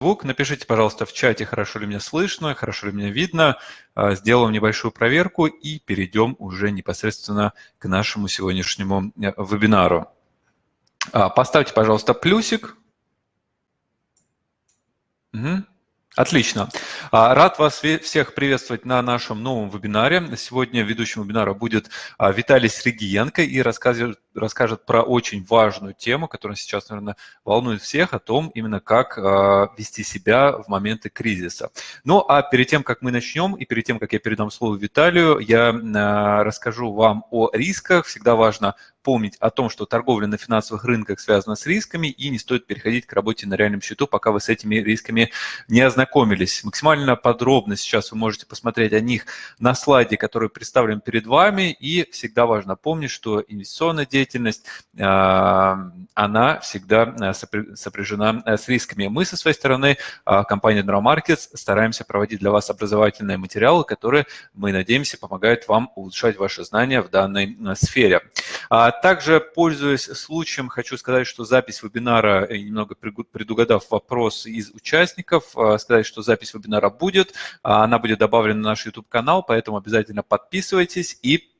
звук. Напишите, пожалуйста, в чате, хорошо ли меня слышно, хорошо ли меня видно. А, сделаем небольшую проверку и перейдем уже непосредственно к нашему сегодняшнему э, вебинару. А, поставьте, пожалуйста, плюсик. Угу. Отлично. А, рад вас всех приветствовать на нашем новом вебинаре. Сегодня ведущим вебинара будет Виталий Сригиенко и расскажет, расскажет про очень важную тему, которая сейчас, наверное, волнует всех, о том именно как а, вести себя в моменты кризиса. Ну а перед тем, как мы начнем и перед тем, как я передам слово Виталию, я расскажу вам о рисках. Всегда важно помнить о том, что торговля на финансовых рынках связана с рисками, и не стоит переходить к работе на реальном счету, пока вы с этими рисками не ознакомились. Максимально подробно сейчас вы можете посмотреть о них на слайде, который представлен перед вами, и всегда важно помнить, что инвестиционная деятельность, а, она всегда а, сопряжена а, с рисками. Мы со своей стороны, компания General Markets, стараемся проводить для вас образовательные материалы, которые, мы надеемся, помогают вам улучшать ваши знания в данной сфере. Также, пользуясь случаем, хочу сказать, что запись вебинара, э, немного предугадав вопрос из участников, э, сказать, что запись вебинара будет, она будет добавлена на наш YouTube-канал, поэтому обязательно подписывайтесь и а,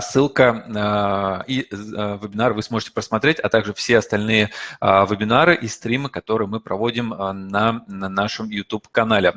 ссылка а, и а, вебинар вы сможете просмотреть, а также все остальные вебинары и стримы, которые мы проводим на, на нашем YouTube-канале.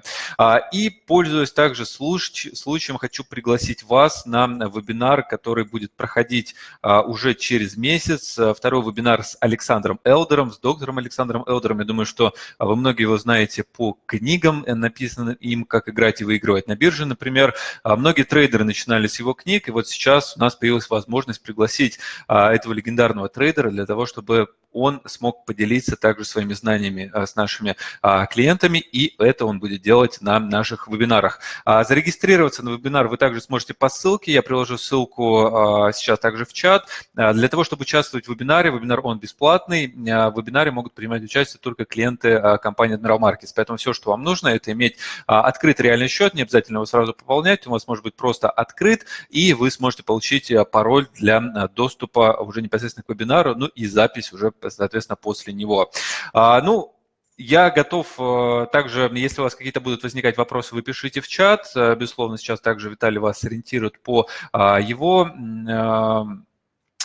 И, пользуясь также случаем, хочу пригласить вас на вебинар, который будет проходить уже через месяц. Второй вебинар с Александром Элдером, с доктором Александром Элдером. Я думаю, что вы многие его знаете по книгам, э, написанным им «Как играть и выигрывать на бирже», например. Многие трейдеры начинали с его книг, и вот сейчас сейчас у нас появилась возможность пригласить а, этого легендарного трейдера для того, чтобы он смог поделиться также своими знаниями а, с нашими а, клиентами, и это он будет делать на наших вебинарах. Зарегистрироваться на вебинар вы также сможете по ссылке, я приложу ссылку сейчас также в чат. Для того, чтобы участвовать в вебинаре, вебинар он бесплатный, в вебинаре могут принимать участие только клиенты компании Admiral Markets, поэтому все, что вам нужно, это иметь открытый реальный счет, не обязательно его сразу пополнять, у вас может быть просто открыт, и вы сможете получить пароль для доступа уже непосредственно к вебинару, ну и запись уже соответственно, после него. А, ну, я готов э, также, если у вас какие-то будут возникать вопросы, вы пишите в чат. Э, безусловно, сейчас также Виталий вас ориентирует по а, его а,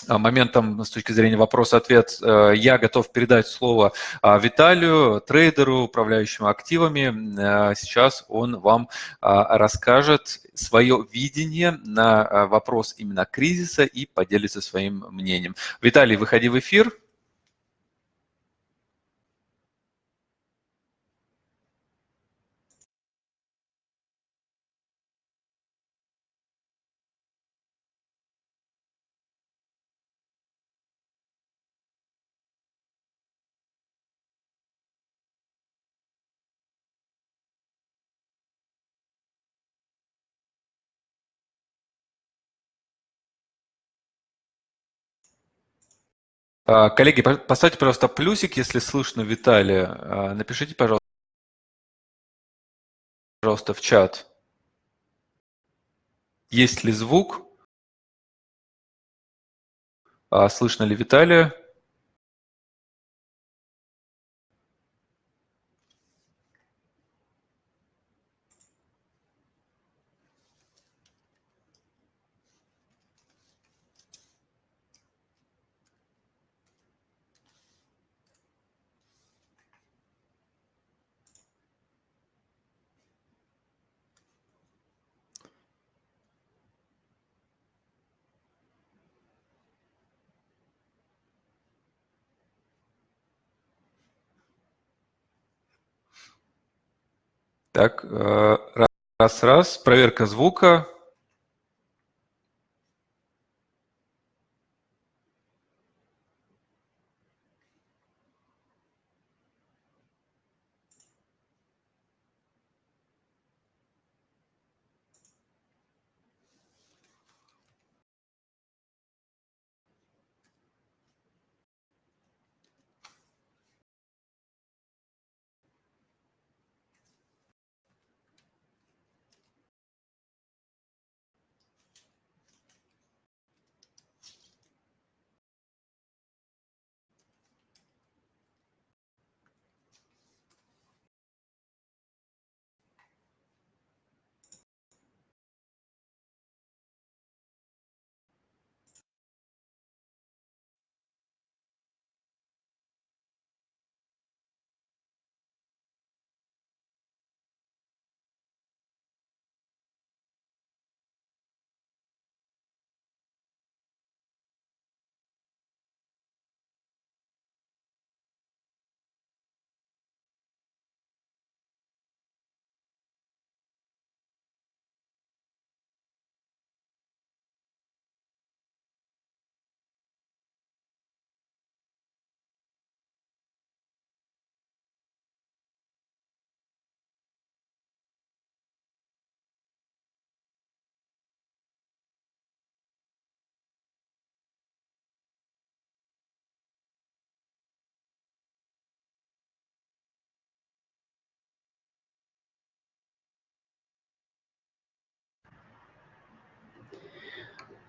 моментом с точки зрения вопрос-ответ э, я готов передать слово Виталию, трейдеру, управляющему активами. Сейчас он вам расскажет свое видение на вопрос именно кризиса и поделится своим мнением. Виталий, выходи в эфир. А, коллеги, поставьте, пожалуйста, плюсик, если слышно Виталия. А, напишите, пожалуйста, пожалуйста, в чат. Есть ли звук? А, слышно ли Виталия? Так, э, раз, раз, проверка звука.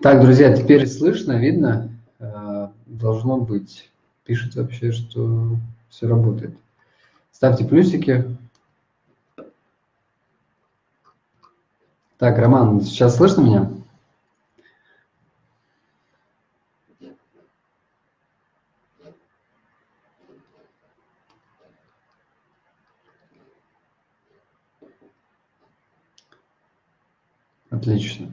Так, друзья, теперь слышно, видно? Э, должно быть. Пишет вообще, что все работает. Ставьте плюсики. Так, Роман, сейчас слышно меня? Отлично.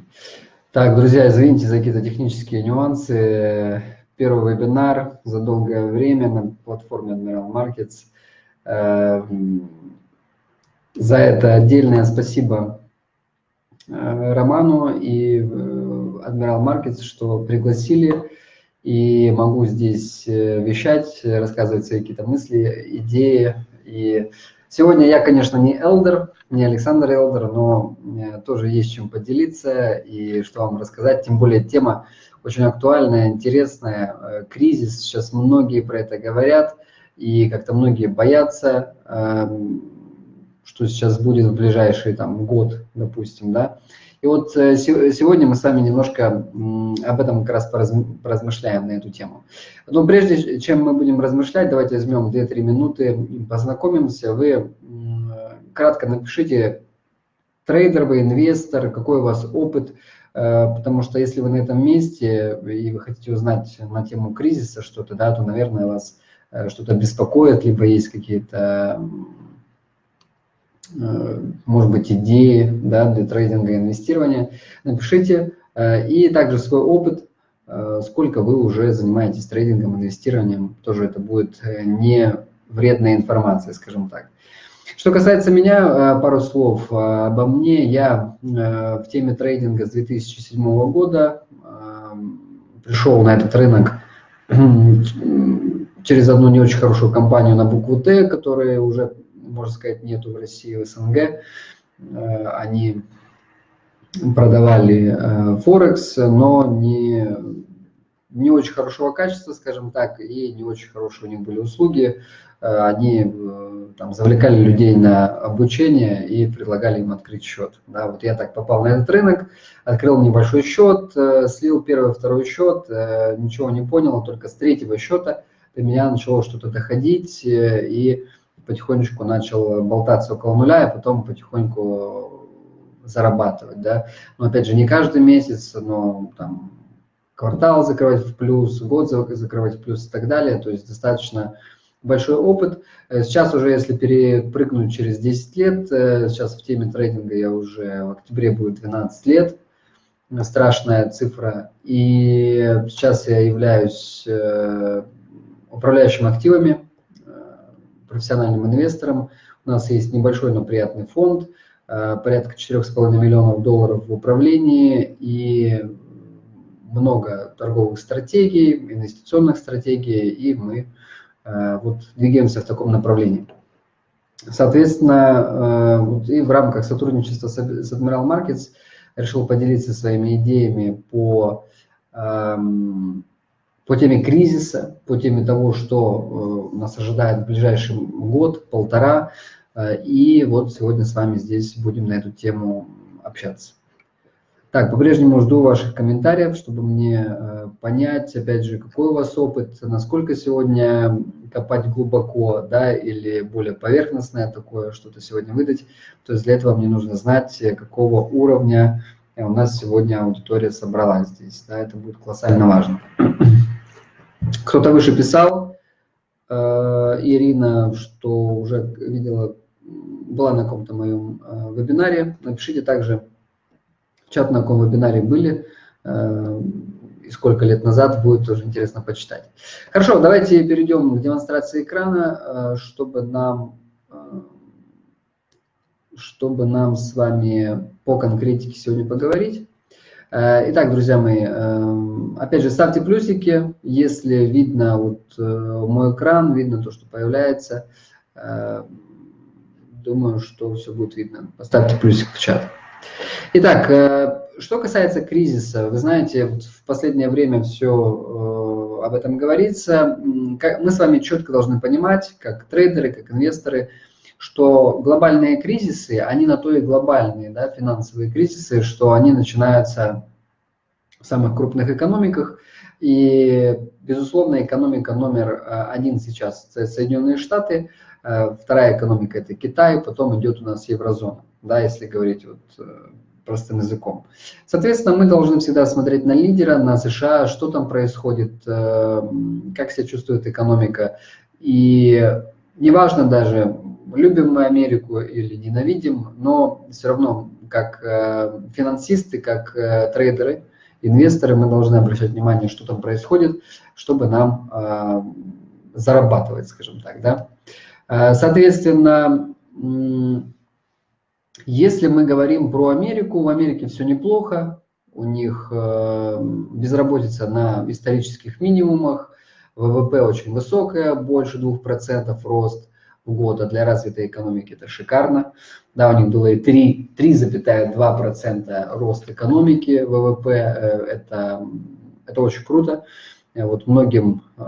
Так, друзья, извините за какие-то технические нюансы. Первый вебинар за долгое время на платформе Admiral Markets. Эм, за это отдельное спасибо э, Роману и э, Admiral Markets, что пригласили. И могу здесь э, вещать, рассказывать свои какие-то мысли, идеи. И сегодня я, конечно, не элдер, не Александр Элдер, но э, тоже есть чем поделиться и что вам рассказать. Тем более тема очень актуальная, интересная. Э, кризис, сейчас многие про это говорят, и как-то многие боятся, эм, что сейчас будет в ближайший там, год, допустим. Да? И вот э, сегодня мы с вами немножко об этом как раз поразмышляем на эту тему. Но прежде чем мы будем размышлять, давайте возьмем 2-3 минуты, познакомимся. Вы кратко напишите, трейдер вы, инвестор, какой у вас опыт, э, потому что если вы на этом месте и вы хотите узнать на тему кризиса что-то, да, то, наверное, вас э, что-то беспокоит, либо есть какие-то, может быть, идеи да, для трейдинга и инвестирования, напишите. И также свой опыт, сколько вы уже занимаетесь трейдингом, инвестированием, тоже это будет не вредная информация, скажем так. Что касается меня, э, пару слов э, обо мне. Я э, в теме трейдинга с 2007 года пришел на этот рынок через одну не очень хорошую компанию на букву Т, которой уже, можно сказать, нету в России, в СНГ. Они продавали Форекс, но не, не очень хорошего качества, скажем так, и не очень хорошие у них были услуги. Они там, завлекали людей на обучение и предлагали им открыть счет. Да, вот я так попал на этот рынок, открыл небольшой счет, э, слил первый, второй счет, э, ничего не понял, только с третьего счета до меня начало что-то доходить э, и потихонечку начал болтаться около нуля, и потом потихоньку зарабатывать. Да. Но опять же, не каждый месяц, но там квартал закрывать в плюс, год закрывать в плюс и так далее. То есть достаточно большой опыт. Э, сейчас уже, если перепрыгнуть через 10 лет, э, сейчас в теме трейдинга я уже в октябре будет 12 лет, страшная цифра. И сейчас я являюсь э, управляющим активами, профессиональным инвестором. У нас есть небольшой, но приятный фонд, порядка 4,5 миллионов долларов в управлении и много торговых стратегий, инвестиционных стратегий, и мы Э, вот двигаемся в таком направлении. Соответственно, э, вот и в рамках сотрудничества с Admiral Markets решил поделиться своими идеями по, эм, по теме кризиса, по теме того, что э, нас ожидает в ближайший год, полтора. И вот сегодня с вами здесь будем на эту тему общаться. Так, по-прежнему жду ваших комментариев, чтобы мне э, понять, опять же, какой у вас опыт, насколько сегодня копать глубоко, да, или более поверхностное такое что-то сегодня выдать. То есть для этого мне нужно знать, какого уровня у нас сегодня аудитория собралась здесь, да, это будет колоссально важно. Кто-то выше писал, э, Ирина, что уже видела, была на каком-то моем э, вебинаре, напишите также, чат на каком вебинаре были, э, и сколько лет назад, будет тоже интересно почитать. Хорошо, давайте перейдем к демонстрации экрана, э, чтобы нам, э, чтобы нам с вами по конкретике сегодня поговорить. Итак, друзья мои, опять же, ставьте плюсики, если видно вот мой экран, видно то, что появляется. Думаю, что все будет видно. Поставьте плюсик в чат. Итак, э, что касается кризиса, вы знаете, в последнее время все э, об этом говорится. Мы с вами четко должны понимать, как трейдеры, как инвесторы, что глобальные кризисы, они на то и глобальные, да, финансовые кризисы, что они начинаются самых крупных экономиках. И, безусловно, экономика номер один сейчас – Соединенные Штаты, вторая экономика – это Китай, потом идет у нас еврозона, да, если говорить вот простым языком. Соответственно, мы должны всегда смотреть на лидера, на США, что там происходит, как себя чувствует экономика. И неважно даже, любим мы Америку или ненавидим, но все равно как э, финансисты, как э, трейдеры, инвесторы, мы должны обращать внимание, что там происходит, чтобы нам э, зарабатывать, скажем так. Да? Соответственно, если мы говорим про Америку, в Америке все неплохо, у них безработица на исторических минимумах, ВВП очень высокая, больше 2% рост в год, а для развитой экономики это шикарно. Да, у них было и 3,2% рост экономики ВВП, э, это, это очень круто. Э, вот многим э,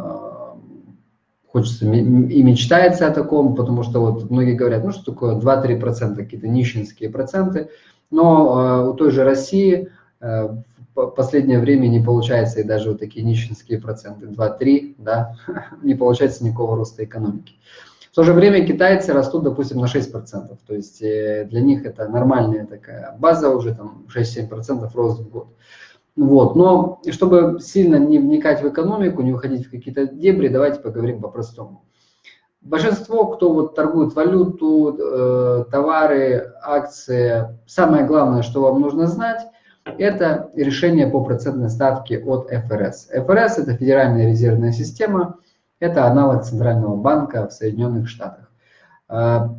хочется и мечтается о таком, потому что вот многие говорят, ну что такое 2-3%, какие-то нищенские проценты, но у той же России последнее время не получается и даже вот такие нищенские проценты, 2-3, да, не получается никакого роста экономики. В то же время китайцы растут, допустим, на 6%, то есть э, для них это нормальная такая база, уже там 6-7% рост в год. Вот. Но чтобы сильно не вникать в экономику, не уходить в какие-то дебри, давайте поговорим по-простому. Большинство, кто вот торгует валюту, э, товары, акции, самое главное, что вам нужно знать, это решение по процентной ставке от ФРС. ФРС – это Федеральная резервная система, это аналог Центрального банка в Соединенных Штатах. А,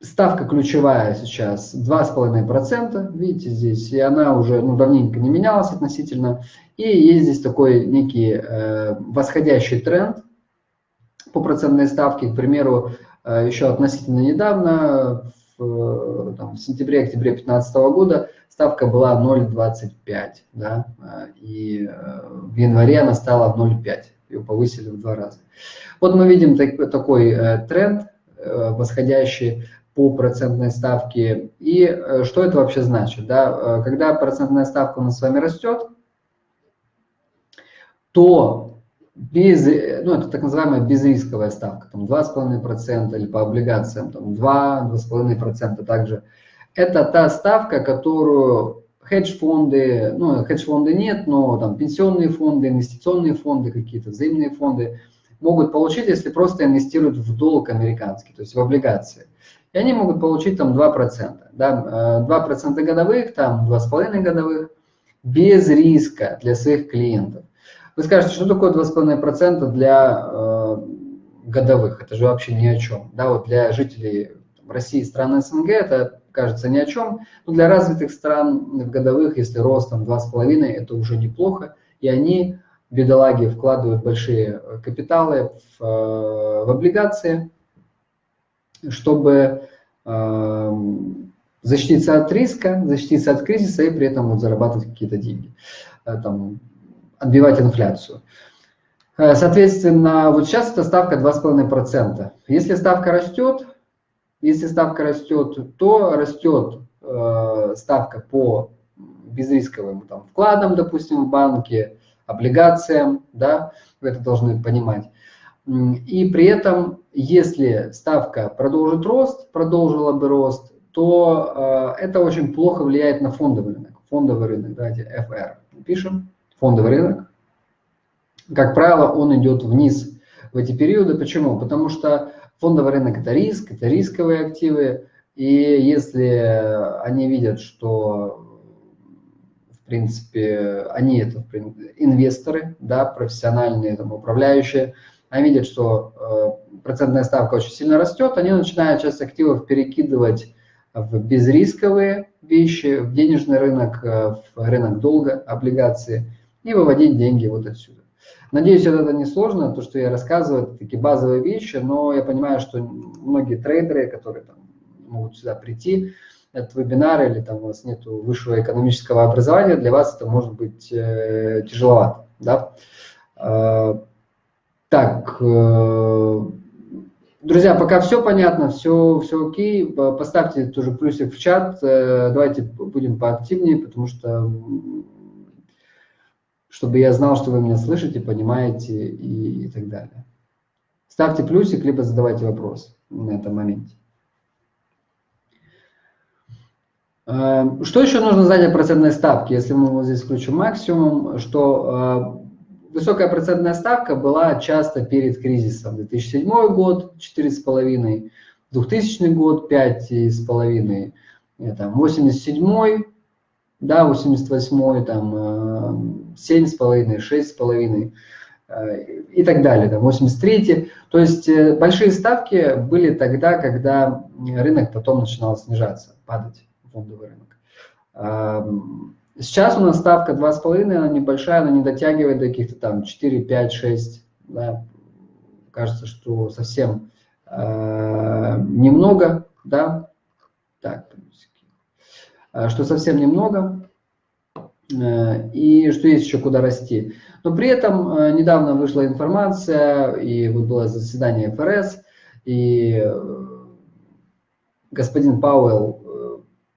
ставка ключевая сейчас 2,5%, видите здесь, и она уже ну, давненько не менялась относительно. И есть здесь такой некий э, восходящий тренд по процентной ставке. К примеру, э, еще относительно недавно, в, там, в сентябре-октябре 2015 года, ставка была 0,25, да, и э, в январе она стала 0,5 ее повысили в два раза. Вот мы видим так, такой э, тренд э, восходящий по процентной ставке. И что это вообще значит? Да? Когда процентная ставка у нас с вами растет, то без, ну, это так называемая безрисковая ставка, там 2,5% или по облигациям там 2-2,5% также. Это та ставка, которую хедж-фонды, ну, хедж-фонды нет, но там пенсионные фонды, инвестиционные фонды какие-то, взаимные фонды могут получить, если просто инвестируют в долг американский, то есть в облигации. И они могут получить там 2%, да, 2% э, годовых, там 2,5 годовых, без риска для своих клиентов. Вы скажете, что такое 2,5% для э, годовых? Это же вообще ни о чем. Да, вот для жителей России и стран СНГ это кажется ни о чем. Но для развитых стран в годовых, если рост там 2,5, это уже неплохо. И они, бедолаги, вкладывают большие э, капиталы в, э, в облигации, чтобы э, защититься от риска, защититься от кризиса и при этом вот зарабатывать какие-то деньги, там, отбивать инфляцию. Соответственно, вот сейчас эта ставка 2,5%. Если ставка растет, если ставка растет, то растет э, ставка по безрисковым там, вкладам, допустим, в банке, облигациям, да, вы это должны понимать. И при этом, если ставка продолжит рост, продолжила бы рост, то э, это очень плохо влияет на фондовый рынок. Фондовый рынок, давайте FR пишем, фондовый рынок. Как правило, он идет вниз в эти периоды. Почему? Потому что Фондовый рынок – это риск, это рисковые активы. И если они видят, что, в принципе, они это инвесторы, да, профессиональные там, управляющие, они видят, что э, процентная ставка очень сильно растет, они начинают часть активов перекидывать в безрисковые вещи, в денежный рынок, э, в рынок долга, облигации и выводить деньги вот отсюда. Надеюсь, это не сложно, то, что я рассказываю, это такие базовые вещи, но я понимаю, что многие трейдеры, которые там, могут сюда прийти, этот вебинар или там у вас нет высшего экономического образования, для вас это может быть э, тяжеловато. Да? Э, так, э, друзья, пока все понятно, все, все окей, поставьте тоже плюсик в чат, э, давайте будем поактивнее, потому что чтобы я знал, что вы меня слышите, понимаете и, и так далее. Ставьте плюсик, либо задавайте вопрос на этом моменте. Эм, что еще нужно знать о процентной ставке, если мы вот здесь включим максимум, что э, высокая процентная ставка была часто перед кризисом. 2007 год 4,5, 2000 год 5,5, 87 да, 88 там 7,5, 6,5 э, и так далее, там 83 То есть э, большие ставки были тогда, когда рынок потом начинал снижаться, падать фондовый рынок. Сейчас у нас ставка 2,5, она небольшая, она не дотягивает до каких-то там 4, 5, 6. Да. Кажется, что совсем э, немного, да. Так, э, что совсем немного, э, и что есть еще куда расти. Но при этом э, недавно вышла информация, и вот было заседание ФРС, и господин Пауэлл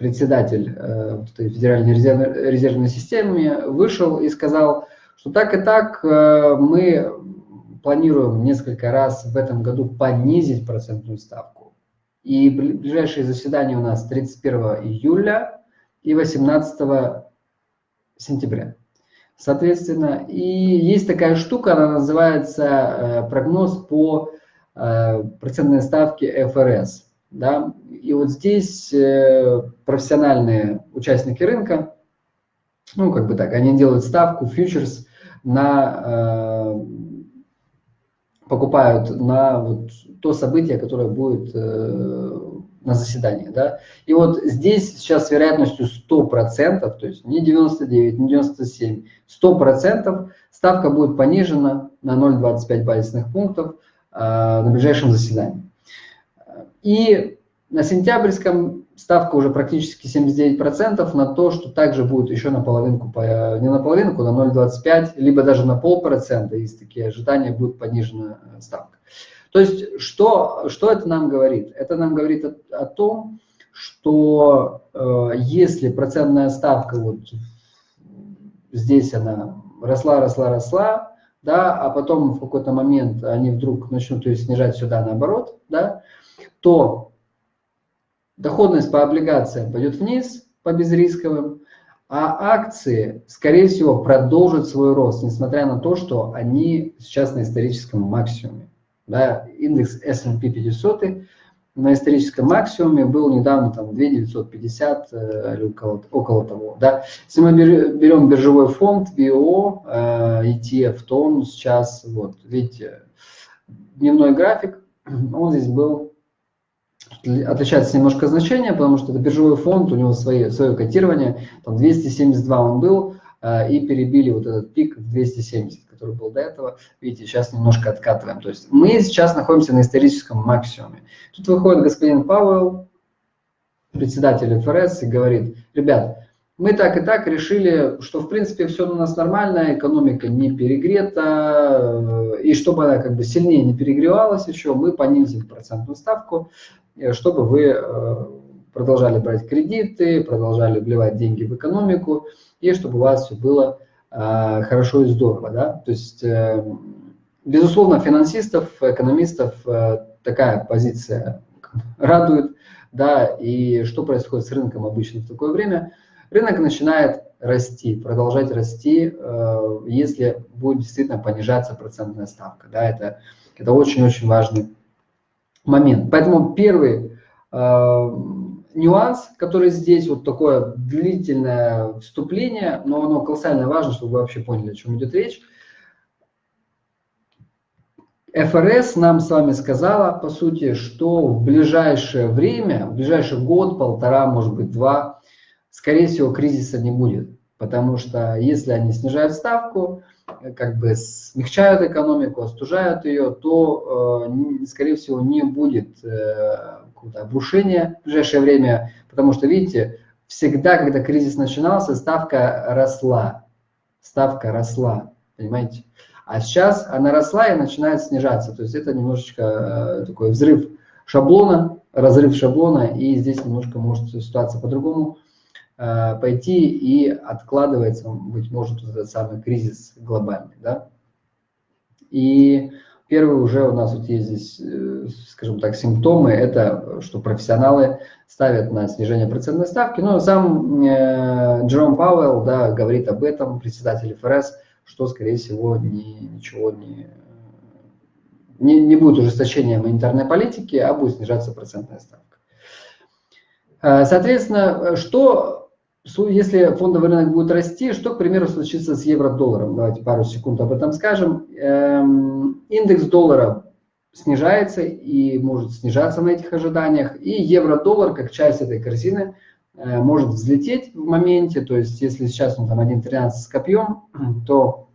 председатель э, Федеральной резервной, системы, вышел и сказал, что так и так э, мы планируем несколько раз в этом году понизить процентную ставку. И ближайшие заседания у нас 31 июля и 18 сентября. Соответственно, и есть такая штука, она называется э, прогноз по процентной ставке ФРС. Да? И вот здесь э, профессиональные участники рынка, ну, как бы так, они делают ставку, фьючерс на, э, покупают на вот то событие, которое будет э, на заседании. Да? И вот здесь сейчас с вероятностью 100%, то есть не 99, не 97, 100% ставка будет понижена на 0,25 базисных пунктов э, на ближайшем заседании. И на сентябрьском ставка уже практически 79% на то, что также будет еще на половинку, не на половинку, на 0,25, либо даже на полпроцента, есть такие ожидания, будет понижена э, ставка. То есть, что, что это нам говорит? Это нам говорит о, о том, что э, если процентная ставка вот здесь она росла, росла, росла, да, а потом в какой-то момент они вдруг начнут ее снижать сюда наоборот, да, то доходность по облигациям пойдет вниз по безрисковым, а акции, скорее всего, продолжат свой рост, несмотря на то, что они сейчас на историческом максимуме. Да, индекс S&P 500 на историческом максимуме был недавно там 2950 э, или около, около того. Да. Если мы берем биржевой фонд э, ETF, то он сейчас, вот, видите, дневной график, он здесь был отличается немножко значение, потому что это биржевой фонд, у него свои, свое котирование, там 272 он был, э, и перебили вот этот пик в 270, который был до этого. Видите, сейчас немножко откатываем. То есть мы сейчас находимся на историческом максимуме. Тут выходит господин Пауэлл, председатель ФРС, и говорит, ребят, мы так и так решили, что в принципе все у нас нормально, экономика не перегрета, э, и чтобы она как бы сильнее не перегревалась еще, мы понизим процентную ставку, э, чтобы вы э, продолжали брать кредиты, продолжали вливать деньги в экономику, и чтобы у вас все было хорошо и здорово. Да? То есть, безусловно, финансистов, экономистов такая позиция радует, да, и что происходит с рынком обычно в такое время – рынок начинает расти, продолжать расти, э, если будет действительно понижаться процентная ставка. Да, это, это очень-очень важный момент. Поэтому первый э, нюанс, который здесь, вот такое длительное вступление, но оно колоссально важно, чтобы вы вообще поняли, о чем идет речь. ФРС нам с вами сказала, по сути, что в ближайшее время, в ближайший год, полтора, может быть, два, скорее всего, кризиса не будет. Потому что если они снижают ставку, как бы смягчают экономику, остужают ее, то, э, скорее всего, не будет э, обрушения в ближайшее время. Потому что, видите, всегда, когда кризис начинался, ставка росла. Ставка росла, понимаете? А сейчас она росла и начинает снижаться. То есть это немножечко э, такой взрыв шаблона, разрыв шаблона, и здесь немножко может ситуация по-другому пойти и откладывается, быть может, этот самый кризис глобальный. Да? И первый уже у нас вот есть здесь, э, скажем так, симптомы, это что профессионалы ставят на снижение процентной ставки. Но сам э, Джером Пауэлл да, говорит об этом, председатель ФРС, что, скорее всего, ни, ничего не, не, не будет ужесточения монетарной политики, а будет снижаться процентная ставка. Э, соответственно, что если фондовый рынок будет расти, что, к примеру, случится с евро-долларом? Давайте пару секунд об этом скажем. Эм, индекс доллара снижается и может снижаться на этих ожиданиях. И евро-доллар, как часть этой корзины, э, может взлететь в моменте. То есть, если сейчас он там 1.13 с копьем, то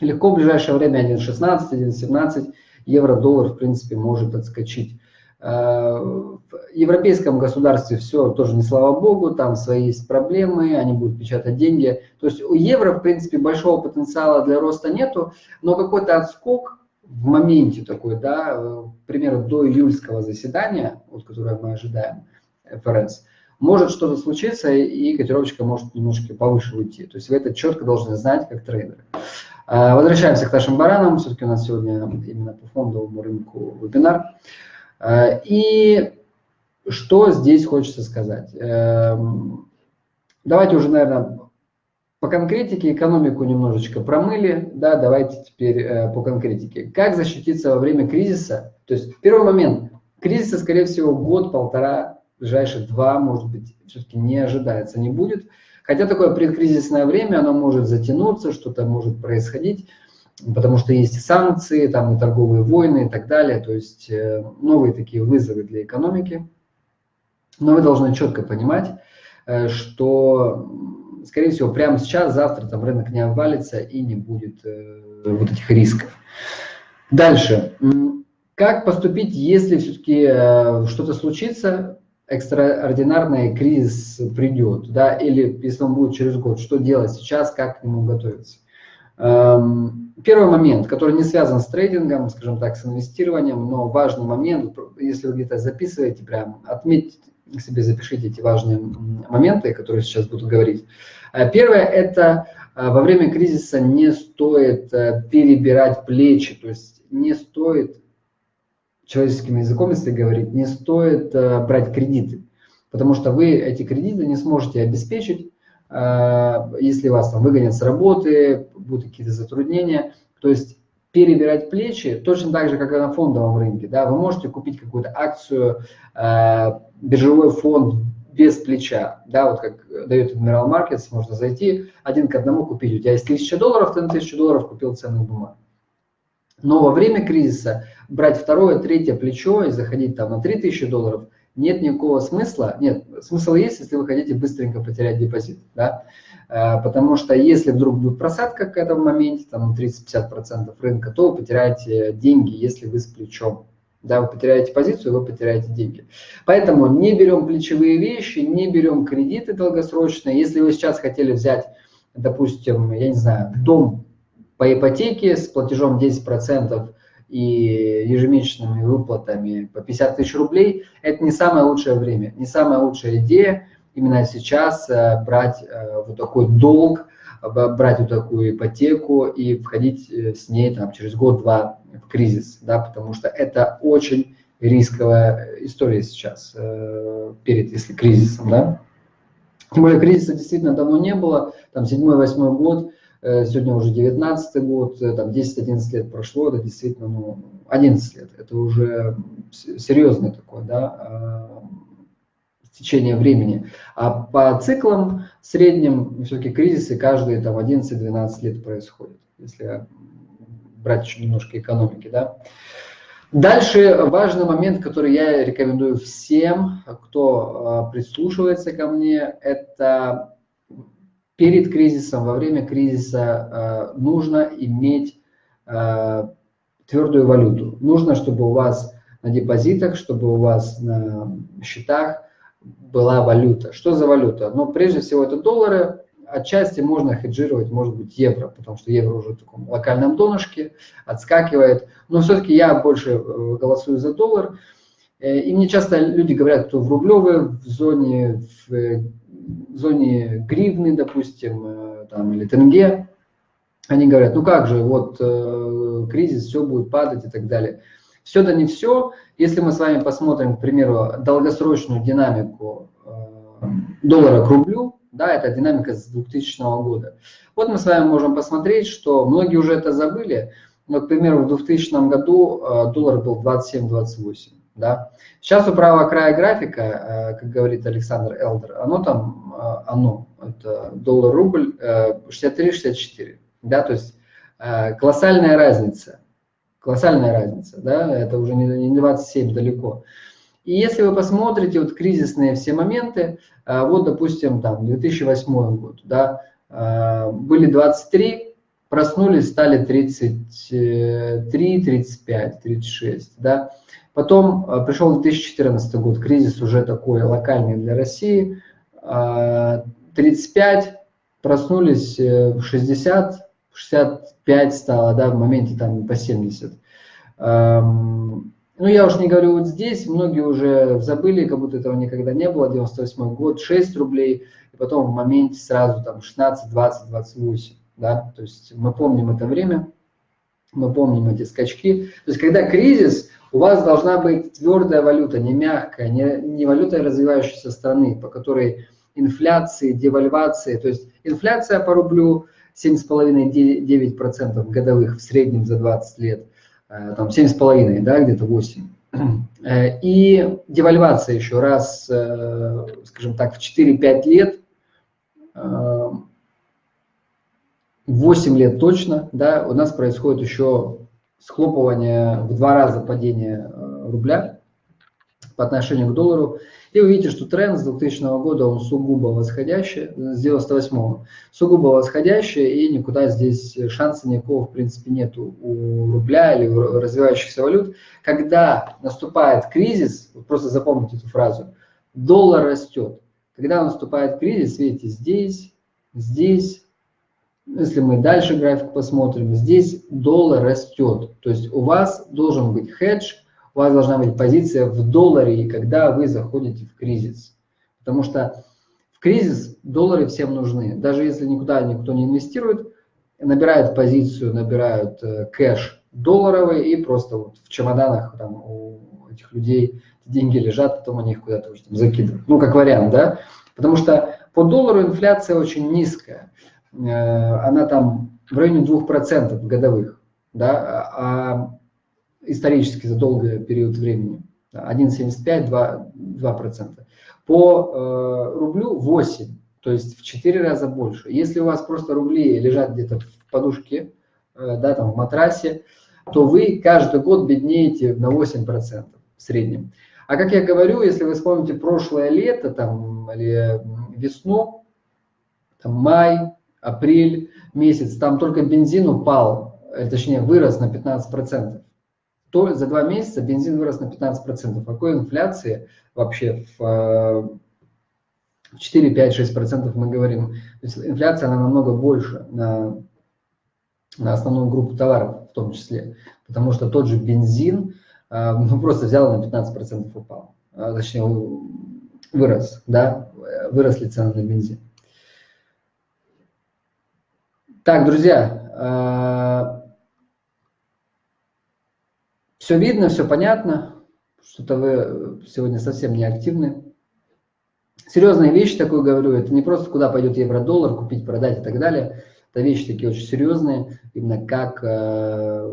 легко в ближайшее время 1.16, 1.17 евро-доллар, в принципе, может отскочить. Э, в европейском государстве все тоже не слава богу, там свои есть проблемы, они будут печатать деньги. То есть у евро, в принципе, большого потенциала для роста нету, но какой-то отскок в моменте такой, да, э, к примеру, до июльского заседания, вот, которое мы ожидаем, ФРС, может что-то случиться, и котировочка может немножко повыше уйти. То есть вы это четко должны знать, как трейдеры. Э, возвращаемся к нашим баранам. Все-таки у нас сегодня именно по фондовому рынку вебинар. Э, и что здесь хочется сказать? Эм, давайте уже, наверное, по конкретике экономику немножечко промыли, да, давайте теперь э, по конкретике. Как защититься во время кризиса? То есть первый момент, кризиса, скорее всего, год-полтора, ближайшие два, может быть, все-таки не ожидается, не будет. Хотя такое предкризисное время, оно может затянуться, что-то может происходить потому что есть санкции, там и торговые войны и так далее, то есть э, новые такие вызовы для экономики. Но вы должны четко понимать, э, что, скорее всего, прямо сейчас, завтра там рынок не обвалится и не будет э, вот этих рисков. Дальше. Как поступить, если все-таки что-то случится, экстраординарный кризис придет, да, или если он будет через год, что делать сейчас, как к нему готовиться? Эм, Первый момент, который не связан с трейдингом, скажем так, с инвестированием, но важный момент, если вы где-то записываете, прям отметьте себе, запишите эти важные моменты, которые сейчас буду говорить. Э, первое – это э, во время кризиса не стоит э, перебирать плечи, то есть не стоит, человеческим языком, если говорить, не стоит брать кредиты, потому что вы эти кредиты не сможете обеспечить, если вас там выгонят с работы, будут какие-то затруднения. То есть перебирать плечи точно так же, как и на фондовом рынке. Да, вы можете купить какую-то акцию, э, биржевой фонд без плеча. Да, вот как дает Admiral Markets, можно зайти один к одному купить. У тебя есть 1000 долларов, ты на 1000 долларов купил ценных бумаг. Но во время кризиса брать второе, третье плечо и заходить там на 3000 долларов – нет никакого смысла. Нет, смысл есть, если вы хотите быстренько потерять депозит. Да? Э, потому что если вдруг будет просадка к этому моменте, там 30-50% рынка, то вы потеряете деньги, если вы с плечом. Да, вы потеряете позицию, вы потеряете деньги. Поэтому не берем плечевые вещи, не берем кредиты долгосрочные. Если вы сейчас хотели взять, допустим, я не знаю, дом по ипотеке с платежом 10%, и ежемесячными выплатами по 50 тысяч рублей, это не самое лучшее время, не самая лучшая идея именно сейчас э, брать э, вот такой долг, брать вот такую ипотеку и входить э, с ней там, через год-два в кризис, да, потому что это очень рисковая история сейчас, перед, если кризисом, да. Тем более кризиса действительно давно не было, там 7-8 год, сегодня уже 19 год, э, там 10-11 лет прошло, это действительно, ну, 11 лет, это уже серьезное такое, да, течение времени. А по циклам средним все-таки кризисы каждые там 11-12 лет происходят, если брать еще немножко экономики, да. Дальше важный момент, который я рекомендую всем, кто прислушивается ко мне, это перед кризисом, во время кризиса э, нужно иметь э, твердую валюту. Нужно, чтобы у вас на депозитах, чтобы у вас на счетах была валюта. Что за валюта? Ну, прежде всего, это доллары. Отчасти можно хеджировать, может быть, евро, потому что евро уже в таком локальном донышке, отскакивает. Но все-таки я больше э, голосую за доллар. И мне часто люди говорят, кто в рублевой в зоне, в в зоне гривны, допустим, там, или тенге, они говорят, ну как же, вот кризис, все будет падать и так далее. Все да не все. Если мы с вами посмотрим, к примеру, долгосрочную динамику доллара к рублю, да, это динамика с 2000 года. Вот мы с вами можем посмотреть, что многие уже это забыли, но, к примеру, в 2000 году э, доллар был 27-28. Да? Сейчас у правого края графика, э, как говорит Александр Элдер, оно там, э, оно, это доллар-рубль 63-64. Да? То есть колоссальная разница. Колоссальная разница, да, это уже не 27 далеко. И если вы посмотрите вот кризисные все моменты, вот, допустим, там 2008 год, да, были 23, проснулись, стали 33, 35, 36, да. Потом а, пришел 2014 год, кризис уже такой локальный для России, 35, проснулись 60, э, 65 стало, да, в моменте там по 70. Ну, я уж не говорю вот здесь, многие уже забыли, как будто этого никогда не было, 98 год, 6 рублей, и потом в моменте сразу там 16, 20, 28, да, то есть мы помним это время, мы помним эти скачки. То есть когда кризис, у вас должна быть твердая валюта, не мягкая, не, не валюта развивающейся страны, по которой инфляции, девальвации, то есть инфляция по рублю 7,5-9% годовых в среднем за 20 лет – Э, там 7,5, да, где-то 8. Э, и девальвация еще раз, э, скажем так, в 4-5 лет, 8 лет точно, да, у нас происходит еще схлопывание в два раза падения рубля по отношению к доллару. И вы видите, что тренд с 2000 года, он сугубо восходящий, с 98 сугубо восходящий, и никуда здесь шанса никакого, в принципе, нету у рубля или у развивающихся валют. Когда наступает кризис, просто запомните эту фразу, доллар растет. Когда наступает кризис, видите, здесь, здесь, если мы дальше график посмотрим, здесь доллар растет. То есть у вас должен быть хедж, у вас должна быть позиция в долларе, когда вы заходите в кризис. Потому что в кризис доллары всем нужны. Даже если никуда никто не инвестирует, набирают позицию, набирают э, кэш долларовый и просто вот в чемоданах там, у этих людей деньги лежат, потом они их куда-то закидывают. Ну, как вариант, да? Потому что по доллару инфляция очень низкая. Э, она там в районе 2% годовых. Да? А исторически за долгий период времени. 1,75, 2%. 2%. По э, рублю 8, то есть в 4 раза больше. Если у вас просто рубли лежат где-то в подушке, э, да, там в матрасе, то вы каждый год беднеете на 8% в среднем. А как я говорю, если вы вспомните прошлое лето там, или весну, там, май, апрель месяц, там только бензин упал, э, точнее вырос на 15% то за два месяца бензин вырос на 15%. Какой инфляции вообще в 4, 5, 6% мы говорим? То есть инфляция, она намного больше на, на основную группу товаров в том числе. Потому что тот же бензин а, ну, просто взял на 15% упал. А, точнее, вырос, да, выросли цены на бензин. Так, друзья, а, все видно, все понятно, что-то вы сегодня совсем не активны. Серьезные вещи, такое говорю, это не просто куда пойдет евро-доллар, купить, продать и так далее. Это вещи такие очень серьезные, именно как э,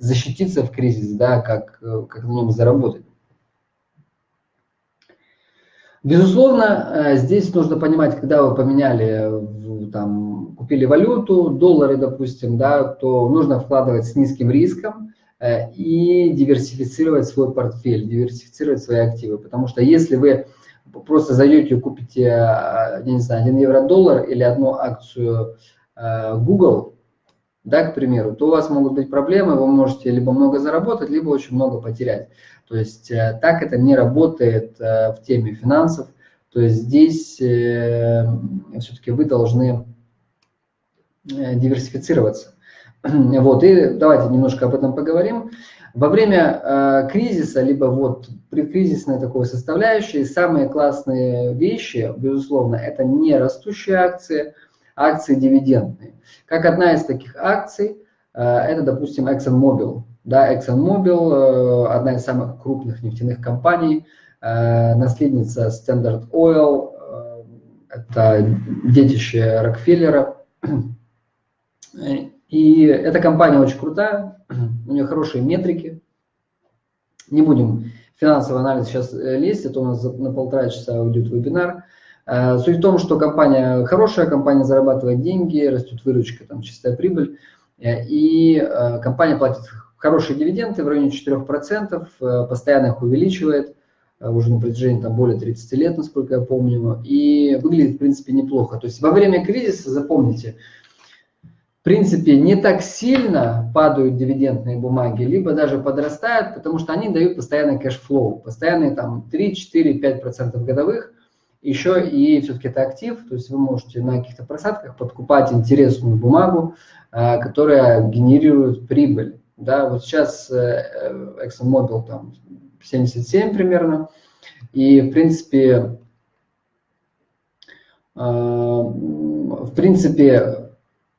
защититься в кризис, да, как, э, как на нем заработать. Безусловно, э, здесь нужно понимать, когда вы поменяли, там, купили валюту, доллары, допустим, да, то нужно вкладывать с низким риском, Э, и диверсифицировать свой портфель, диверсифицировать свои активы. Потому что если вы просто зайдете и купите, э, я не знаю, 1 евро-доллар или одну акцию э, Google, да, к примеру, то у вас могут быть проблемы, вы можете либо много заработать, либо очень много потерять. То есть так это не работает в теме финансов. То есть здесь все-таки вы должны диверсифицироваться. Вот, и давайте немножко об этом поговорим. Во время э, кризиса, либо вот предкризисной такой составляющей, самые классные вещи, безусловно, это не растущие акции, акции дивидендные. Как одна из таких акций, э, это, допустим, ExxonMobil. Да, ExxonMobil, э, одна из самых крупных нефтяных компаний, э, наследница Standard Oil, э, это детище Рокфеллера. И эта компания очень крутая, у нее хорошие метрики. Не будем финансовый анализ сейчас э, лезть, это у нас на полтора часа уйдет вебинар. Э, суть в том, что компания хорошая, компания зарабатывает деньги, растет выручка, там чистая прибыль, э, и компания платит хорошие дивиденды в районе 4%, постоянно их увеличивает, уже на протяжении там, более 30 лет, насколько я помню, и выглядит, в принципе, неплохо. То есть во время кризиса, запомните, в принципе, не так сильно падают дивидендные бумаги, либо даже подрастают, потому что они дают постоянный cash flow, постоянные там 3, 4, 5% годовых. Еще и все-таки это актив, то есть вы можете на каких-то просадках подкупать интересную бумагу, а, которая генерирует прибыль. Да, вот сейчас э, ExxonMobil там 77 примерно, и в принципе, а, в принципе,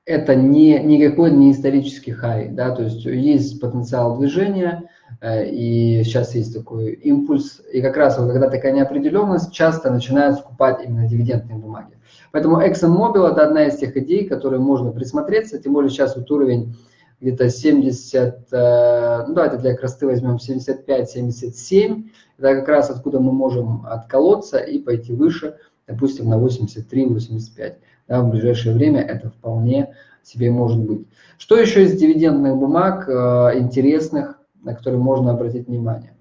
это не, никакой не исторический хай, да, то есть есть потенциал движения, э, и сейчас есть такой импульс, и как раз вот когда такая неопределенность, часто начинают скупать именно дивидендные бумаги. Поэтому ExxonMobil – это одна из тех идей, которые можно присмотреться, тем более сейчас вот уровень где-то 70, э, ну давайте для красоты возьмем 75-77, это как раз откуда мы можем отколоться и пойти выше, допустим, на 83-85 да, в ближайшее время это вполне себе может быть. Что еще из дивидендных бумаг э, интересных, на которые можно обратить внимание?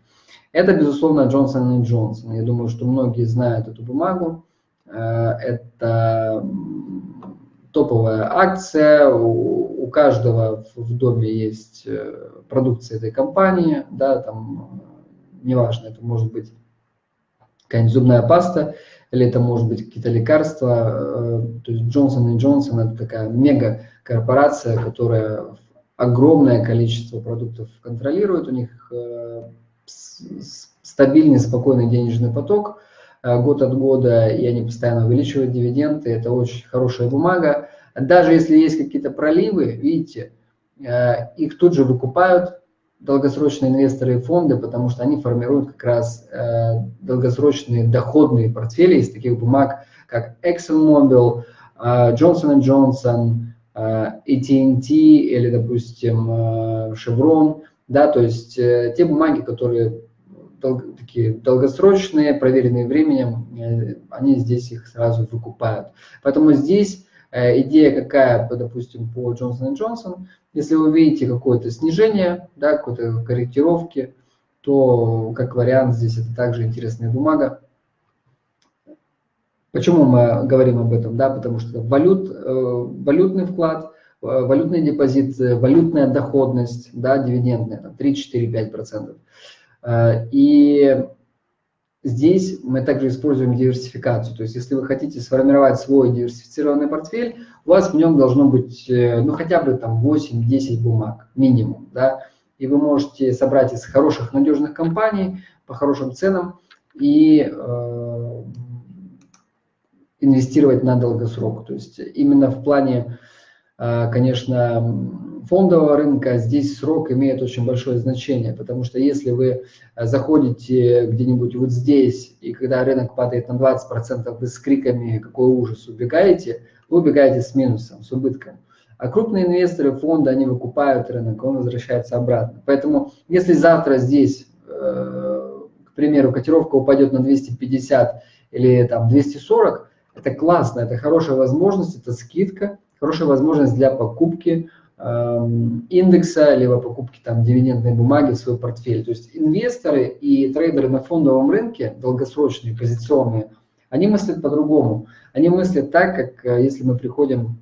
Это, безусловно, Johnson Johnson. Я думаю, что многие знают эту бумагу. Э, это топовая акция, у, каждого в, доме есть э, продукция этой компании, да, там, э, неважно, это может быть какая-нибудь зубная паста, или это может быть какие-то лекарства. Э, то есть Johnson Johnson это такая мега корпорация, которая огромное количество продуктов контролирует, у них стабильный, спокойный денежный поток год от года, и они постоянно увеличивают дивиденды, это очень хорошая бумага. Даже если есть какие-то проливы, видите, их тут же выкупают, долгосрочные инвесторы и фонды, потому что они формируют как раз э, долгосрочные доходные портфели из таких бумаг, как ExxonMobil, э, Johnson Johnson, э, AT&T или, допустим, э, Chevron, да, то есть э, те бумаги, которые дол такие долгосрочные, проверенные временем, э, они здесь их сразу выкупают. Поэтому здесь э, идея какая, допустим, по Johnson Johnson – если вы видите какое-то снижение, да, какой-то корректировки, то как вариант здесь это также интересная бумага. Почему мы говорим об этом? Да, потому что валют, э, валютный вклад, э, валютный депозит, валютная доходность, да, дивидендная, там 3, 4, 5 процентов. Э, и здесь мы также используем диверсификацию. То есть если вы хотите сформировать свой диверсифицированный портфель, у вас в нем должно быть э, ну, хотя бы там 8-10 бумаг минимум. Да? И вы можете собрать из хороших, надежных компаний по хорошим ценам и э, инвестировать на долгосрок. То есть именно в плане, конечно, фондового рынка здесь срок имеет очень большое значение, потому что если вы заходите где-нибудь вот здесь, и когда рынок падает на 20%, вы с криками «какой ужас!» убегаете – вы убегаете с минусом, с убытком. А крупные инвесторы, фонды, они выкупают рынок, он возвращается обратно. Поэтому если завтра здесь, э, к примеру, котировка упадет на 250 или там 240, это классно, это хорошая возможность, это скидка, хорошая возможность для покупки эм, индекса, либо покупки там дивидендной бумаги в свой портфель. То есть инвесторы и трейдеры на фондовом рынке, долгосрочные, позиционные, они мыслят по-другому. Они мыслят так, как э, если мы приходим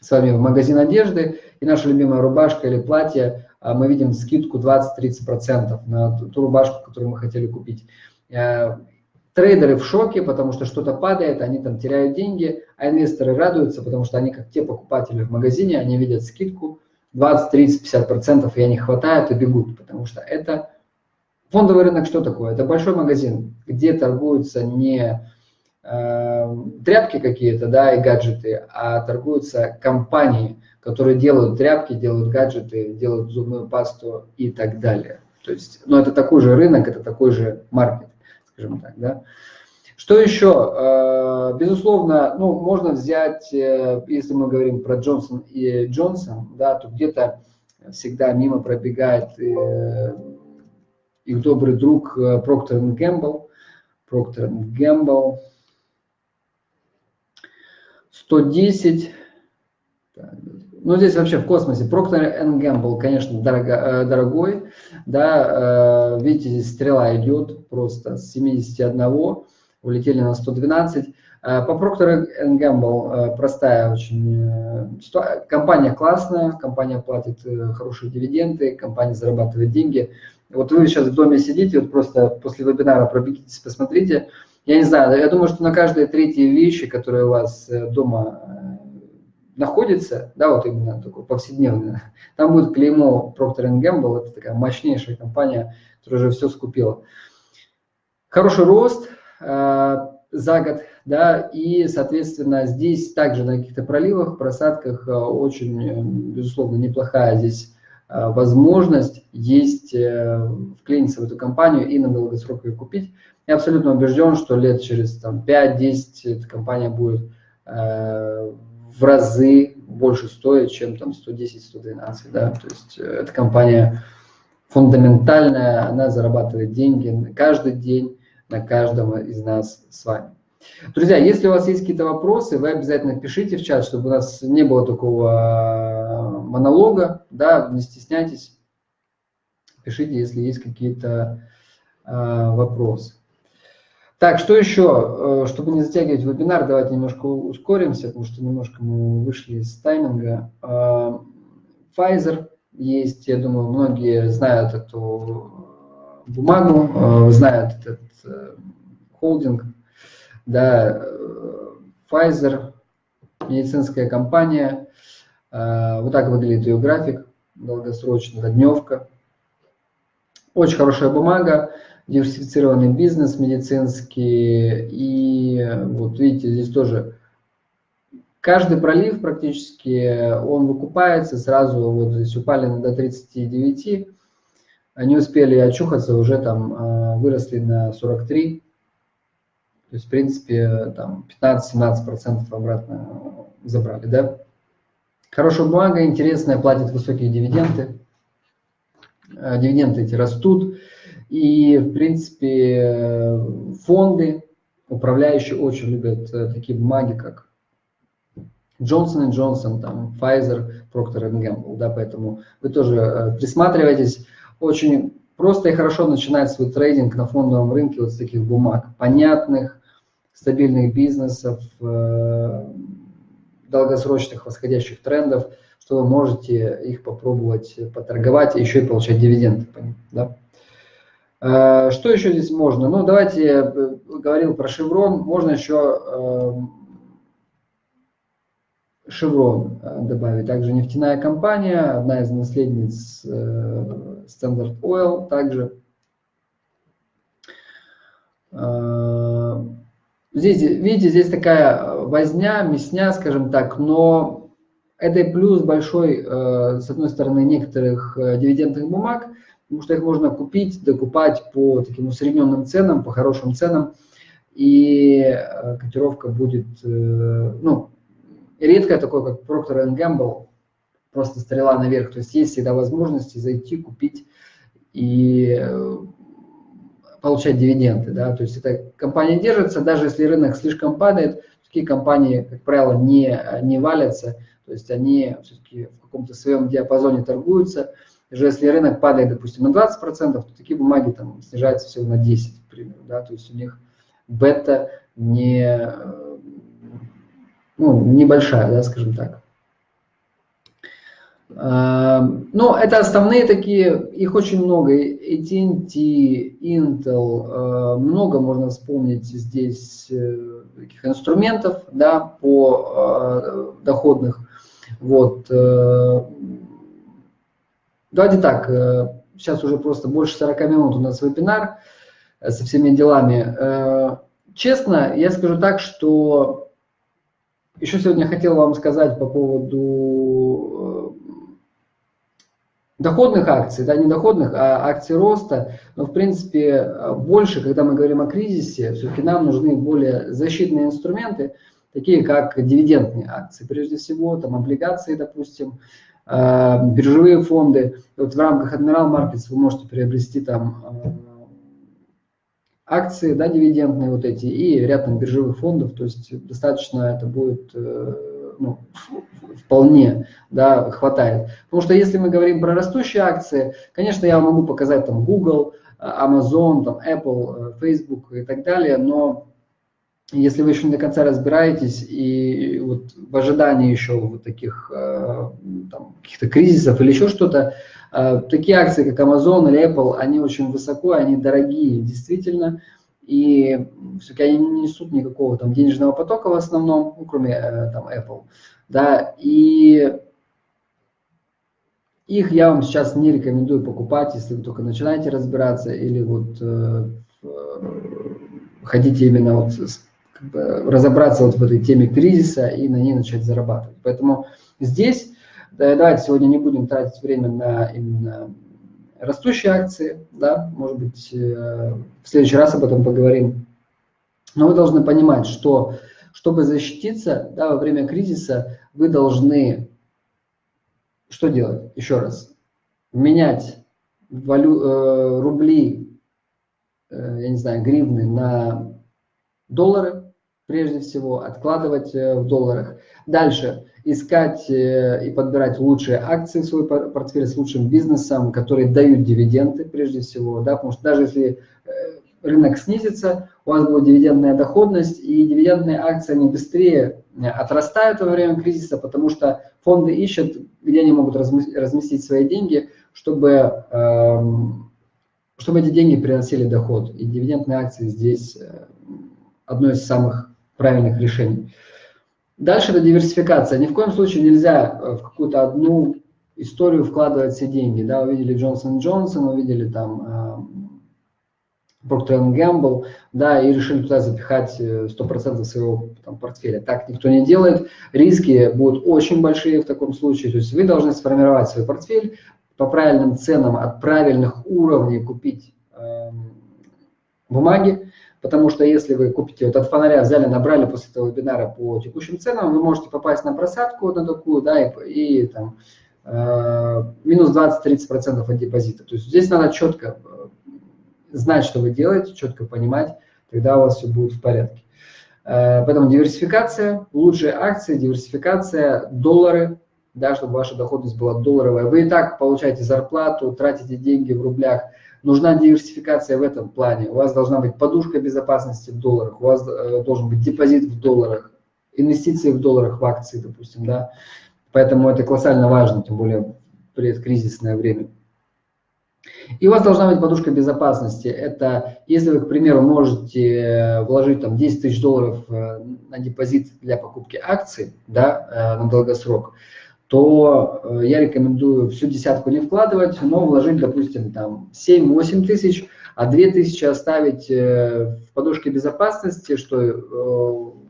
с вами в магазин одежды, и наша любимая рубашка или платье, а мы видим скидку 20-30% на ту рубашку, которую мы хотели купить. Э, трейдеры в шоке, потому что что-то падает, они там теряют деньги, а инвесторы радуются, потому что они как те покупатели в магазине, они видят скидку 20, 30, 50 процентов, и они хватают и бегут, потому что это фондовый рынок что такое? Это большой магазин, где торгуются не э, тряпки какие-то, да, и гаджеты, а торгуются компании, которые делают тряпки, делают гаджеты, делают зубную пасту и так далее. То есть, ну, это такой же рынок, это такой же маркет, скажем так, да. Что еще? Э, безусловно, ну, можно взять, э, если мы говорим про Джонсон и Джонсон, да, то где-то всегда мимо пробегает э, их добрый друг Проктор Гэмбл. Проктор Гэмбл. 110. Ну, здесь вообще в космосе. Procter Gamble, конечно, дорого, дорогой. Да, видите, здесь стрела идет просто с 71, улетели на 112. Э, по Procter Gamble простая очень компания классная, компания платит хорошие дивиденды, компания зарабатывает деньги. Вот вы сейчас в доме сидите, вот просто после вебинара пробегитесь, посмотрите. Я не знаю, я думаю, что на каждой третьей вещи, которые у вас дома находится, да, вот именно такое повседневное, там будет клеймо Procter Gamble, это такая мощнейшая компания, которая уже все скупила. Хороший рост э, за год, да, и, соответственно, здесь также на каких-то проливах, просадках э, очень, э, безусловно, неплохая здесь э, возможность есть э, вклиниться в эту компанию и на долгосрок ее купить. Я абсолютно убежден, что лет через там, 5-10 эта компания будет э, в разы больше стоит, чем там 110-112, да, то есть э, эта компания фундаментальная, она зарабатывает деньги каждый день на каждого из нас с вами. Друзья, если у вас есть какие-то вопросы, вы обязательно пишите в чат, чтобы у нас не было такого э, монолога, да, не стесняйтесь, пишите, если есть какие-то э, вопросы. Так, что еще? Э, чтобы не затягивать вебинар, давайте немножко ускоримся, потому что немножко мы вышли из тайминга. Pfizer есть, я думаю, многие знают эту бумагу, э, знают этот холдинг. Да, Pfizer, медицинская компания. Вот так выглядит ее график, долгосрочная дневка. Очень хорошая бумага диверсифицированный бизнес медицинский. И вот видите, здесь тоже каждый пролив практически, он выкупается сразу, вот здесь упали до 39, они успели очухаться, уже там а, выросли на 43. То есть, в принципе, там 15-17% обратно забрали, да. Хорошая бумага, интересная, платит высокие дивиденды. А, дивиденды эти растут. И, в принципе, фонды, управляющие очень любят э, такие бумаги, как Johnson Johnson, там, Pfizer, Procter Gamble, да, поэтому вы тоже э, присматривайтесь. Очень просто и хорошо начинать свой трейдинг на фондовом рынке вот с таких бумаг, понятных, стабильных бизнесов, э, долгосрочных восходящих трендов, что вы можете их попробовать поторговать и еще и получать дивиденды. Да? Э, что еще здесь можно? Ну, давайте, э, говорил про Шеврон, можно еще Шеврон э, добавить. Также нефтяная компания, одна из наследниц Standard Oil также. Здесь, видите, здесь такая возня, мясня, скажем так, но это и плюс большой, с одной стороны, некоторых дивидендных бумаг – потому что их можно купить, докупать по таким усредненным ценам, по хорошим ценам, и э, котировка будет, э, ну, редко такое, как Procter Gamble, просто стрела наверх, то есть есть всегда возможности зайти, купить и э, получать дивиденды, да, то есть эта компания держится, даже если рынок слишком падает, такие компании, как правило, не, не валятся, то есть они все-таки в каком-то своем диапазоне торгуются, даже если рынок падает, допустим, на 20%, то такие бумаги там снижаются всего на 10, к примеру, да, то есть у них бета не, ну, небольшая, да, скажем так. А, но это основные такие, их очень много, AT&T, Intel, а, много можно вспомнить здесь э, таких инструментов, да, по а, доходных, вот, э, давайте так, сейчас уже просто больше 40 минут у нас вебинар со всеми делами. Честно, я скажу так, что еще сегодня хотел вам сказать по поводу доходных акций, да, не доходных, а акций роста, но в принципе больше, когда мы говорим о кризисе, все-таки нам нужны более защитные инструменты, такие как дивидендные акции, прежде всего, там облигации, допустим, э, биржевые фонды. Вот в рамках Admiral Markets вы можете приобрести там э, акции, да, дивидендные вот эти, и ряд там биржевых фондов, то есть достаточно это будет э, ну, вполне да, хватает. Потому что если мы говорим про растущие акции, конечно, я могу показать там Google, Amazon, там Apple, Facebook и так далее, но если вы еще не до конца разбираетесь и вот в ожидании еще вот таких э, каких-то кризисов или еще что-то, э, такие акции, как Amazon или Apple, они очень высоко, они дорогие действительно, и все-таки они не несут никакого там денежного потока в основном, ну, кроме э, там Apple, да, и их я вам сейчас не рекомендую покупать, если вы только начинаете разбираться или вот э, хотите именно вот как бы, разобраться вот в этой теме кризиса и на ней начать зарабатывать. Поэтому здесь давайте сегодня не будем тратить время на именно растущие акции, да, может быть, э, в следующий раз об этом поговорим. Но вы должны понимать, что чтобы защититься да, во время кризиса, вы должны что делать? Еще раз. Менять валю, э, рубли, э, я не знаю, гривны на доллары, прежде всего, откладывать э, в долларах. Дальше искать э, и подбирать лучшие акции в свой портфель с лучшим бизнесом, которые дают дивиденды прежде всего, да, потому что даже если э, рынок снизится, у вас будет дивидендная доходность, и дивидендные акции, они быстрее отрастают во время кризиса, потому что фонды ищут, где они могут разместить свои деньги, чтобы, эм, чтобы эти деньги приносили доход. И дивидендные акции здесь одно из самых правильных решений. Дальше это диверсификация. Ни в коем случае нельзя э, в какую-то одну историю вкладывать все деньги. Да, увидели Джонсон Джонсон, увидели там э, Procter Gamble, да, и решили туда запихать 100% э, своего там, портфеля. Так никто не делает. Риски будут очень большие в таком случае. То есть вы должны сформировать свой портфель по правильным ценам, от правильных уровней купить э, бумаги, Потому что если вы купите, вот от фонаря взяли, набрали после этого вебинара по текущим ценам, вы можете попасть на просадку на такую, да, и, и там э, минус 20-30% от депозита. То есть здесь надо четко э, знать, что вы делаете, четко понимать, тогда у вас все будет в порядке. Э, поэтому диверсификация, лучшие акции, диверсификация, доллары, да, чтобы ваша доходность была долларовая. Вы и так получаете зарплату, тратите деньги в рублях – Нужна диверсификация в этом плане. У вас должна быть подушка безопасности в долларах, у вас э, должен быть депозит в долларах, инвестиции в долларах в акции, допустим, да. Поэтому это колоссально важно, тем более предкризисное время. И у вас должна быть подушка безопасности. Это если вы, к примеру, можете э, вложить там 10 тысяч долларов э, на депозит для покупки акций да, на долгосрок, то э, я рекомендую всю десятку не вкладывать, но вложить, допустим, там 7-8 тысяч, а 2 тысячи оставить э, в подушке безопасности, что, э,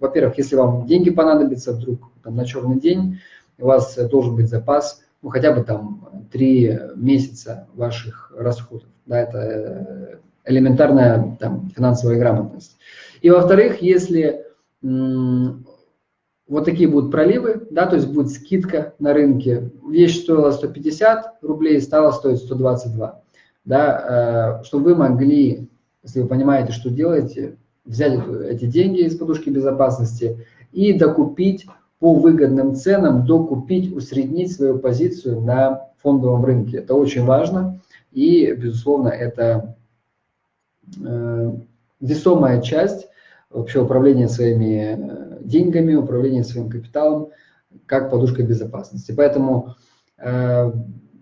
во-первых, если вам деньги понадобятся вдруг там, на черный день, у вас должен быть запас, ну, хотя бы там 3 месяца ваших расходов. Да, это элементарная там, финансовая грамотность. И во-вторых, если вот такие будут проливы, да, то есть будет скидка на рынке. Вещь стоила 150 рублей, стала стоить 122. Да, э, чтобы вы могли, если вы понимаете, что делаете, взять эти деньги из подушки безопасности и докупить по выгодным ценам, докупить, усреднить свою позицию на фондовом рынке. Это очень важно и, безусловно, это э, весомая часть вообще управления своими э, деньгами, управления своим капиталом, как подушка безопасности. Поэтому э,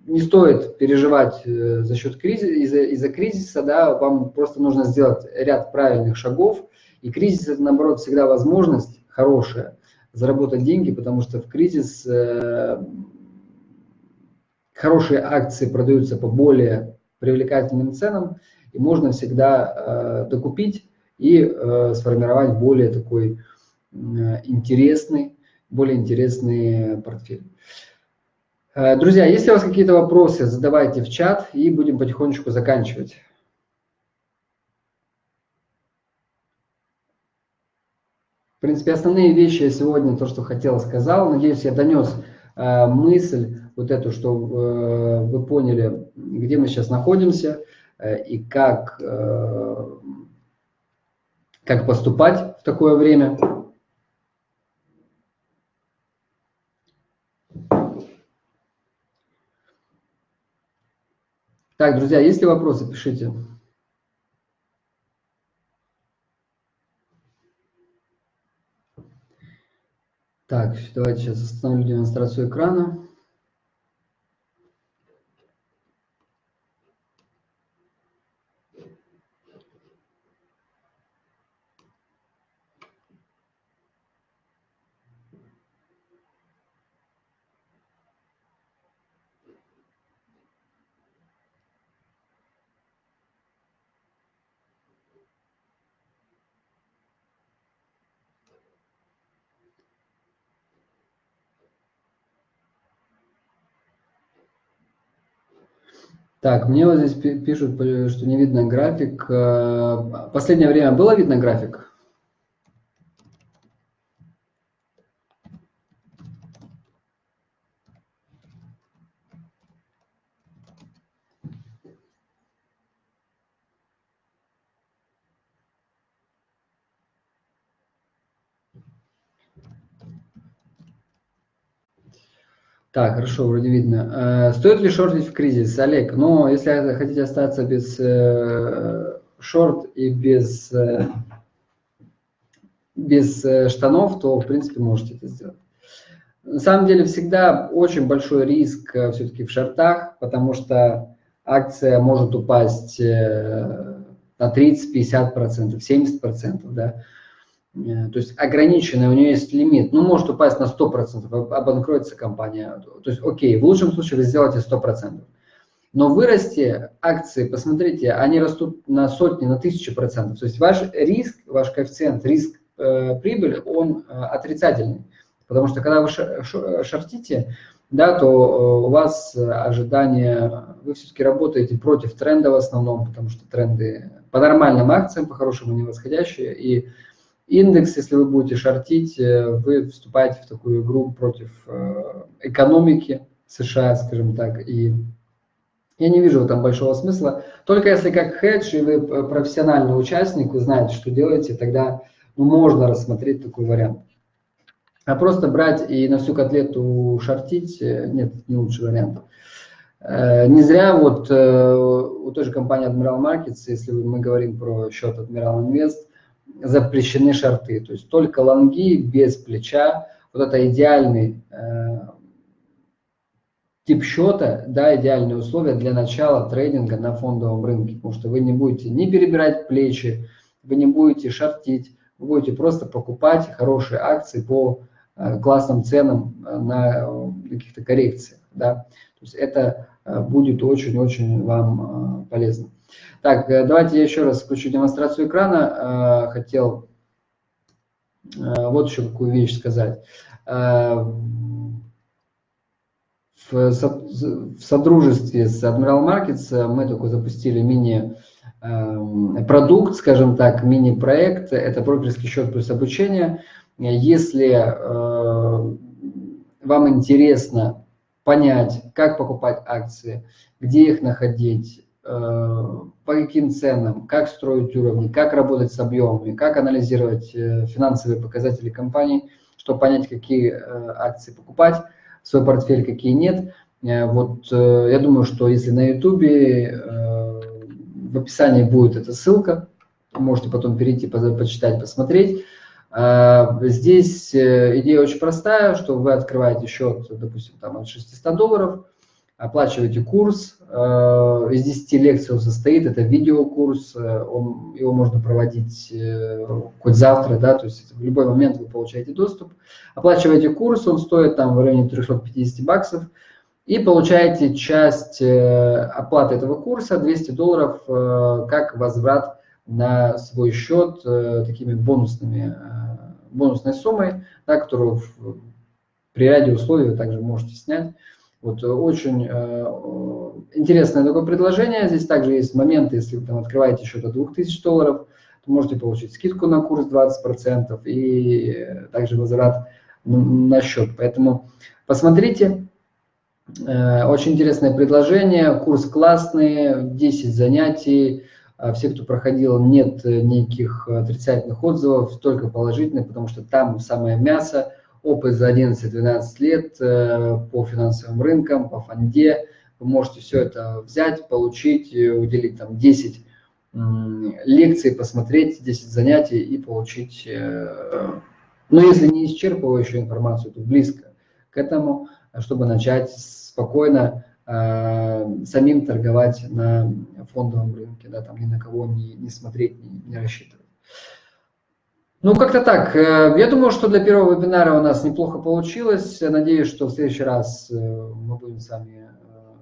не стоит переживать э, за счет кризиса, из-за из кризиса, да, вам просто нужно сделать ряд правильных шагов, и кризис это, наоборот, всегда возможность хорошая заработать деньги, потому что в кризис э, хорошие акции продаются по более привлекательным ценам, и можно всегда докупить и сформировать более такой интересный, более интересный портфель. Друзья, если у вас какие-то вопросы, задавайте в чат и будем потихонечку заканчивать. В принципе, основные вещи я сегодня, то, что хотел, сказал. Надеюсь, я донес э, мысль вот эту, что э, вы поняли, где мы сейчас находимся э, и как, э, как поступать в такое время. Так, друзья, есть ли вопросы, пишите. Так, давайте сейчас остановлю демонстрацию экрана. Так, мне вот здесь пишут, что не видно график. Э, последнее время было видно график? Так, хорошо, вроде видно. Э, стоит ли шортить в кризис, Олег? Но если хотите остаться без э, шорт и без, э, без штанов, то, в принципе, можете это сделать. На самом деле, всегда очень большой риск все-таки в шортах, потому что акция может упасть на 30, 50%, 70%, да. Э, то есть ограниченный, у нее есть лимит, ну, может упасть на 100%, обанкроется компания. То есть, окей, в лучшем случае вы сделаете 100%. Но вырасти акции, посмотрите, они растут на сотни, на тысячи процентов. То есть ваш риск, ваш коэффициент, риск э, прибыль, он э, отрицательный. Потому что когда вы шортите, да, то э, у вас ожидания, вы все-таки работаете против тренда в основном, потому что тренды по нормальным акциям, по хорошему не восходящие, и Индекс, если вы будете шортить, э, вы вступаете в такую игру против э, экономики США, скажем так, и я не вижу там большого смысла. Только если как хедж и вы э, профессиональный участник, вы знаете, что делаете, тогда ну, можно рассмотреть такой вариант. А просто брать и на всю котлету шортить, нет, не лучший вариант. Не зря вот у той же компании Admiral Markets, если мы говорим про счет Admiral Invest, запрещены шорты. То есть только лонги без плеча. Вот это идеальный э, тип счета, да, идеальные условия для начала трейдинга на фондовом рынке. Потому что вы не будете не перебирать плечи, вы не будете шортить, вы будете просто покупать хорошие акции по э, классным ценам э, на э, каких-то коррекциях. Да. Есть это э, будет очень-очень вам э, полезно. Так, э, давайте я еще раз включу демонстрацию экрана. Хотел вот еще какую вещь сказать. В содружестве с Admiral Markets мы только запустили мини-продукт, скажем так, мини-проект. Это брокерский счет плюс обучение. Если вам интересно понять, как покупать акции, где их находить, Э, по каким ценам, как строить уровни, как работать с объемами, как анализировать э, финансовые показатели компании, чтобы понять, какие э, акции покупать в свой портфель, какие нет. Вот я думаю, что если на YouTube в описании будет эта ссылка, можете потом перейти, почитать, посмотреть. Здесь идея очень простая, что вы открываете счет, допустим, там от 600 долларов, оплачиваете курс, э, из 10 лекций он состоит, это видеокурс, э, он, его можно проводить э, хоть завтра, да, то есть в любой момент вы получаете доступ. Оплачиваете курс, он стоит там в районе 350 баксов, и получаете часть оплаты этого курса, 200 долларов, как возврат на свой счет такими бонусными, бонусной суммой, да, которую при ряде условий вы также можете снять. Вот очень интересное такое предложение. Здесь также есть моменты, если вы там открываете счет от 2000 долларов, то можете получить скидку на курс 20% и также возврат на счет. Поэтому посмотрите. Э, очень интересное предложение, курс классный, 10 занятий. А все, кто проходил, нет никаких отрицательных отзывов, только положительных, потому что там самое мясо, опыт за 11-12 лет э, по финансовым рынкам, по фонде, вы можете все это взять, получить, э, уделить там 10 лекций, посмотреть 10 занятий и получить, э, ну если не исчерпывающую информацию, то близко к этому, чтобы начать спокойно э, самим торговать на фондовом рынке, да, там ни на кого не, не смотреть, не, не рассчитывать. Ну, как-то так. Я думаю, что для первого вебинара у нас неплохо получилось. Надеюсь, что в следующий раз мы будем с вами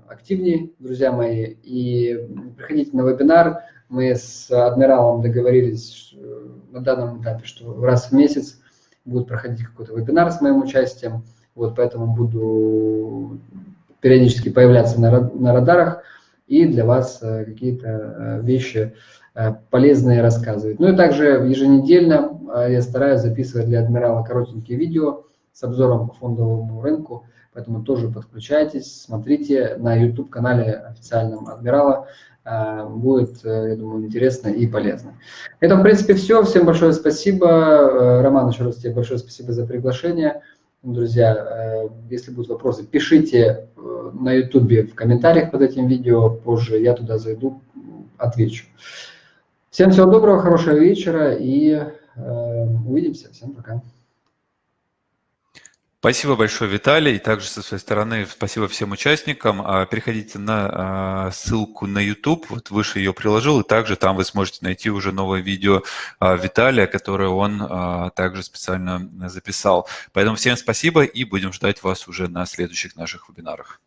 активнее, друзья мои, и приходите на вебинар. Мы с адмиралом договорились на данном этапе, что раз в месяц будет проходить какой-то вебинар с моим участием. Вот поэтому буду периодически появляться на, на радарах и для вас э, какие-то э, вещи э, полезные рассказывать. Ну и также еженедельно я стараюсь записывать для адмирала коротенькие видео с обзором по фондовому рынку Поэтому тоже подключайтесь, смотрите на YouTube-канале официальном Адмирала. Будет, я думаю, интересно и полезно. Это, в принципе, все. Всем большое спасибо. Роман, еще раз тебе большое спасибо за приглашение. Друзья, если будут вопросы, пишите на YouTube в комментариях под этим видео. Позже я туда зайду, отвечу. Всем всего доброго, хорошего вечера и увидимся. Всем пока. Спасибо большое, Виталий. И также со своей стороны спасибо всем участникам. А, переходите на а, ссылку на YouTube, вот выше ее приложил, и также там вы сможете найти уже новое видео а, Виталия, которое он также специально записал. Поэтому всем спасибо и будем ждать вас уже на следующих наших вебинарах.